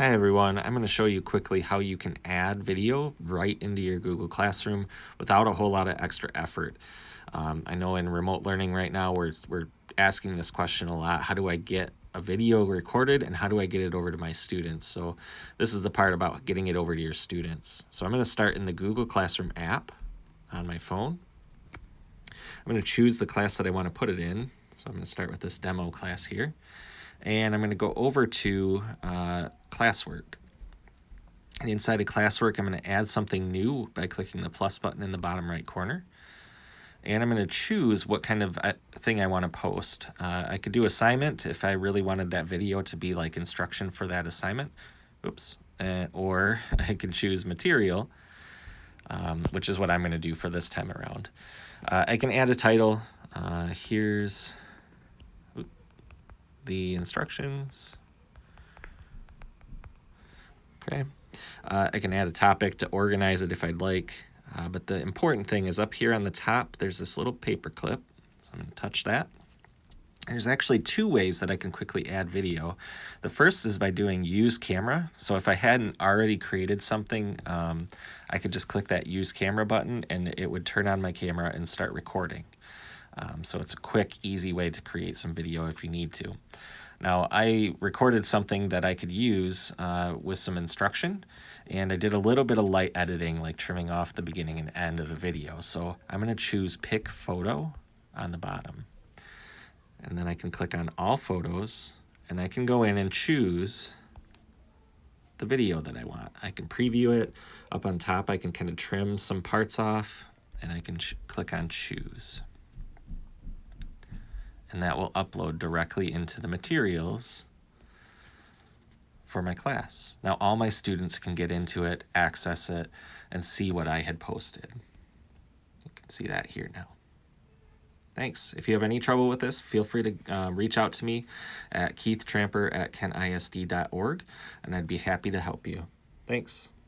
Hi everyone, I'm going to show you quickly how you can add video right into your Google Classroom without a whole lot of extra effort. Um, I know in remote learning right now we're, we're asking this question a lot, how do I get a video recorded and how do I get it over to my students? So this is the part about getting it over to your students. So I'm going to start in the Google Classroom app on my phone. I'm going to choose the class that I want to put it in. So I'm going to start with this demo class here and I'm going to go over to uh, classwork. inside of classwork, I'm going to add something new by clicking the plus button in the bottom right corner. And I'm going to choose what kind of uh, thing I want to post. Uh, I could do assignment if I really wanted that video to be like instruction for that assignment. Oops. Uh, or I can choose material, um, which is what I'm going to do for this time around. Uh, I can add a title. Uh, here's the instructions. Okay, uh, I can add a topic to organize it if I'd like, uh, but the important thing is up here on the top, there's this little paper clip. So I'm gonna touch that. There's actually two ways that I can quickly add video. The first is by doing use camera. So if I hadn't already created something, um, I could just click that use camera button and it would turn on my camera and start recording. Um, so it's a quick, easy way to create some video if you need to. Now, I recorded something that I could use uh, with some instruction, and I did a little bit of light editing, like trimming off the beginning and end of the video. So I'm going to choose Pick Photo on the bottom. And then I can click on All Photos, and I can go in and choose the video that I want. I can preview it. Up on top, I can kind of trim some parts off, and I can click on Choose and that will upload directly into the materials for my class. Now all my students can get into it, access it, and see what I had posted. You can see that here now. Thanks. If you have any trouble with this, feel free to uh, reach out to me at keithtramper at kentisd.org, and I'd be happy to help you. Thanks.